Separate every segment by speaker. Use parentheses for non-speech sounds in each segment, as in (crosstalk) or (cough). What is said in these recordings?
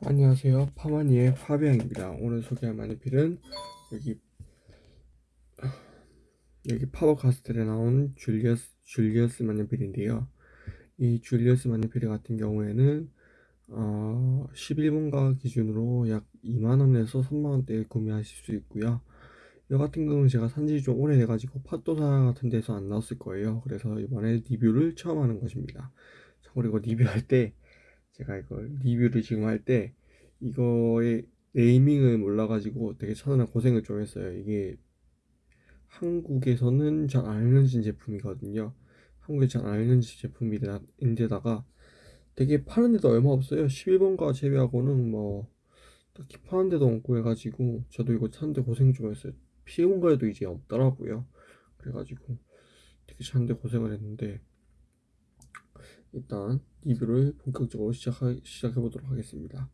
Speaker 1: 안녕하세요. 파마니의 파비앙입니다. 오늘 소개할 만년필은 여기 여기 파버카스텔에 나온 줄리어스 줄리어스 만년필인데요. 이 줄리어스 만년필 같은 경우에는 어, 11분가 기준으로 약 2만원에서 3만원대에 구매하실 수 있고요. 이 같은 경우는 제가 산지 좀 오래돼가지고 팟도사 같은 데서 안 나왔을 거예요. 그래서 이번에 리뷰를 처음 하는 것입니다. 그리고 리뷰할 때 제가 이걸 리뷰를 지금 할 때 이거의 네이밍을 몰라가지고 되게 찾느라 고생을 좀 했어요. 이게 한국에서는 잘 안 알려진 제품이거든요. 한국에 잘 안 알려진 제품인데다가 되게 파는 데도 얼마 없어요. 11번가 제외하고는 뭐 딱히 파는 데도 없고 해가지고 저도 이거 찾는데 고생 좀 했어요. 11번가에도 이제 없더라고요. 그래가지고 되게 찾는데 고생을 했는데 일단 리뷰를 본격적으로 시작하, 시작해 보도록 하겠습니다.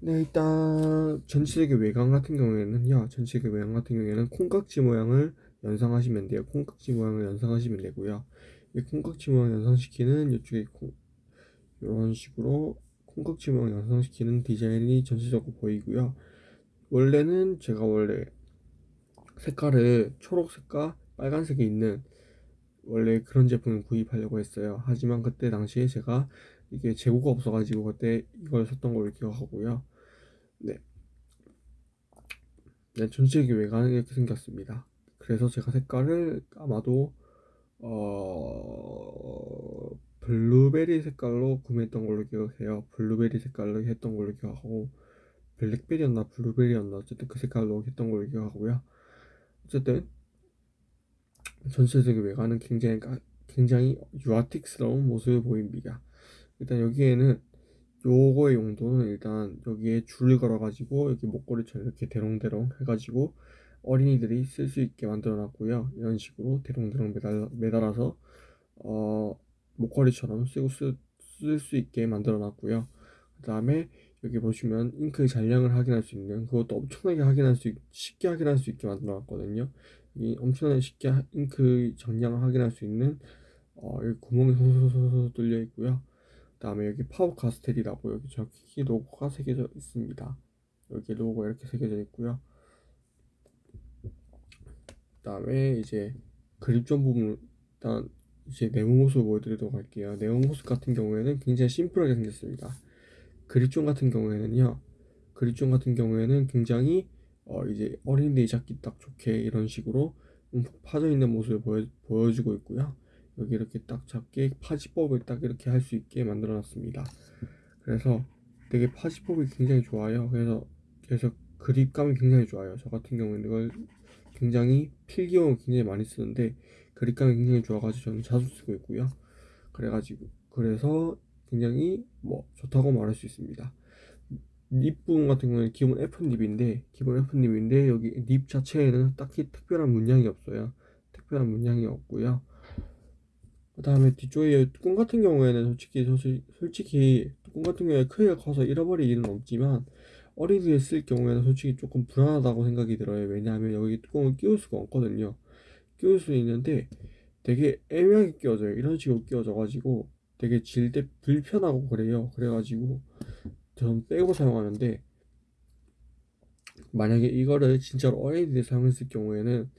Speaker 1: 네, 일단 전체적인 외관 같은 경우에는요. 전체적인 외관 같은 경우에는 콩깍지 모양을 연상하시면 돼요. 콩깍지 모양을 연상하시면 되고요. 이 콩깍지 모양 연상시키는 이쪽에 콩, 이런 식으로 콩깍지 모양 연상시키는 디자인이 전체적으로 보이고요. 원래는 제가 원래 색깔을 초록색과 빨간색이 있는 원래 그런 제품을 구입하려고 했어요. 하지만 그때 당시에 제가 이게 재고가 없어가지고 그때 이걸 샀던 걸로 기억하고요. 네. 네, 전체적인 외관은 이렇게 생겼습니다. 그래서 제가 색깔을 아마도 어 블루베리 색깔로 구매했던 걸로 기억해요. 블루베리 색깔로 했던 걸로 기억하고 블랙베리였나 블루베리였나 어쨌든 그 색깔로 했던 걸로 기억하고요. 어쨌든 전체적인 외관은 굉장히 굉장히 유아틱스러운 모습을 보입니다. 일단 여기에는 요거의 용도는 일단 여기에 줄을 걸어 가지고 여기 목걸이처럼 이렇게 대롱대롱 해가지고 어린이들이 쓸 수 있게 만들어 놨고요. 이런 식으로 대롱대롱 매달, 매달아서 어, 목걸이처럼 쓰고 쓸 수 있게 만들어 놨고요. 그 다음에 여기 보시면 잉크의 잔량을 확인할 수 있는 그것도 엄청나게 확인할 수 쉽게 확인할 수 있게 만들어 놨거든요. 이 엄청나게 쉽게 잉크 정량을 확인할 수 있는 어, 여기 구멍이 소소소소 뚫려 있고요. 그 다음에 여기 파워 카스텔이라고 여기 저기 로고가 새겨져 있습니다. 여기 로고 이렇게 새겨져 있고요. 그 다음에 이제 그립존 부분 일단 이제 네모 모습을 보여드리도록 할게요. 네모 모습 같은 경우에는 굉장히 심플하게 생겼습니다. 그립존 같은 경우에는요 그립존 같은 경우에는 굉장히 어 이제 어린이들이 잡기 딱 좋게 이런 식으로 파져 있는 모습을 보여, 보여주고 있고요. 여기 이렇게 딱 잡게 파지법을 딱 이렇게 할 수 있게 만들어 놨습니다. 그래서 되게 파지법이 굉장히 좋아요. 그래서 그래서 그립감이 굉장히 좋아요. 저 같은 경우는 이걸 굉장히 필기용을 굉장히 많이 쓰는데 그립감이 굉장히 좋아가지고 저는 자주 쓰고 있고요. 그래가지고 그래서 굉장히 뭐 좋다고 말할 수 있습니다 립 부분 같은 경우는 기본 F립인데 기본 F립인데 여기 립 자체에는 딱히 특별한 문양이 없어요. 특별한 문양이 없고요. 그 다음에 뒤쪽에 뚜껑 같은 경우에는 솔직히 솔직히 뚜껑 같은 경우에 크기가 커서 잃어버릴 일은 없지만 어린이들 쓸 경우에는 솔직히 조금 불안하다고 생각이 들어요. 왜냐하면 여기 뚜껑을 끼울 수가 없거든요. 끼울 수 있는데 되게 애매하게 끼워져요. 이런 식으로 끼워져 가지고 되게 질 때 불편하고 그래요. 그래가지고 전 빼고 사용하는데 만약에 이거를 진짜로 어린이들이 사용했을 경우에는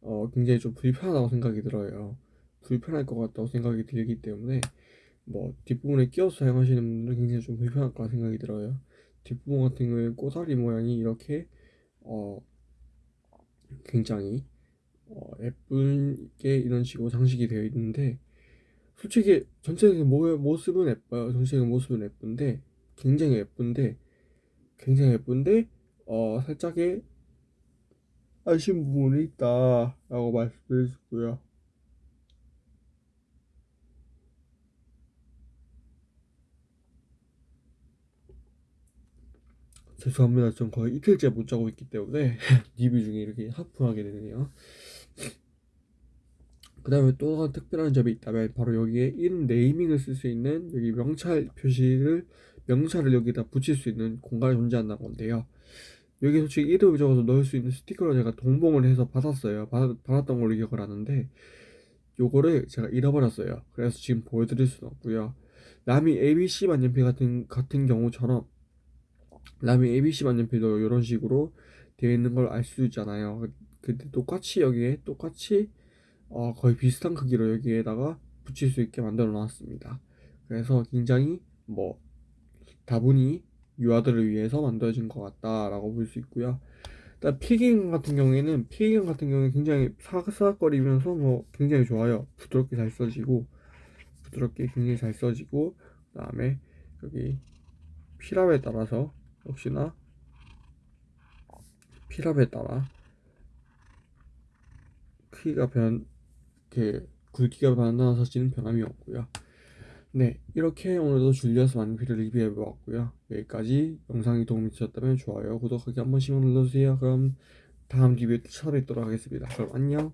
Speaker 1: 어, 굉장히 좀 불편하다고 생각이 들어요. 불편할 것 같다고 생각이 들기 때문에 뭐 뒷부분에 끼워서 사용하시는 분들은 굉장히 좀 불편할 거라 생각이 들어요. 뒷부분 같은 경우에 꼬다리 모양이 이렇게 어 굉장히 어 예쁘게 이런 식으로 장식이 되어 있는데 솔직히 전체적인 모습은 예뻐요. 전체적인 모습은 예쁜데 굉장히 예쁜데 굉장히 예쁜데 어 살짝의 아쉬운 부분이 있다 라고 있고요 죄송합니다. 전 거의 이틀째 못 자고 있기 때문에 (laughs) 리뷰 중에 이렇게 하품하게 되네요. 그 다음에 또 특별한 점이 있다면 바로 여기에 인 네이밍을 쓸 수 있는 여기 명찰 표시를 명찰을 여기다 붙일 수 있는 공간이 존재한다는 건데요. 여기 솔직히 이름을 적어서 넣을 수 있는 스티커를 제가 동봉을 해서 받았어요. 받, 받았던 걸로 기억을 하는데 요거를 제가 잃어버렸어요. 그래서 지금 보여드릴 수는 없고요. 남이 ABC 만년필 같은 같은 경우처럼 그다음에 ABC 만년필도 이런 식으로 되어 있는 걸 알 수 있잖아요. 근데 똑같이 여기에 똑같이 어, 거의 비슷한 크기로 여기에다가 붙일 수 있게 만들어 놨습니다. 그래서 굉장히 뭐 다분히 유아들을 위해서 만들어진 것 같다라고 볼 수 있고요. 일단 필기감 같은 경우에는 필기감 같은 경우에 굉장히 사각사각거리면서 뭐 굉장히 좋아요. 부드럽게 잘 써지고 부드럽게 굉장히 잘 써지고 그 다음에 여기 필압에 따라서 역시나 필압에 따라 크기가 변 이렇게 굵기가 변화서지는 변함이 없고요. 네, 이렇게 오늘도 줄리어스 만년필을 리뷰해 보았고요. 여기까지 영상이 도움이 되셨다면 좋아요, 구독하기 한 번씩만 눌러주세요. 그럼 다음 리뷰에 또 찾아뵙도록 하겠습니다. 그럼 안녕.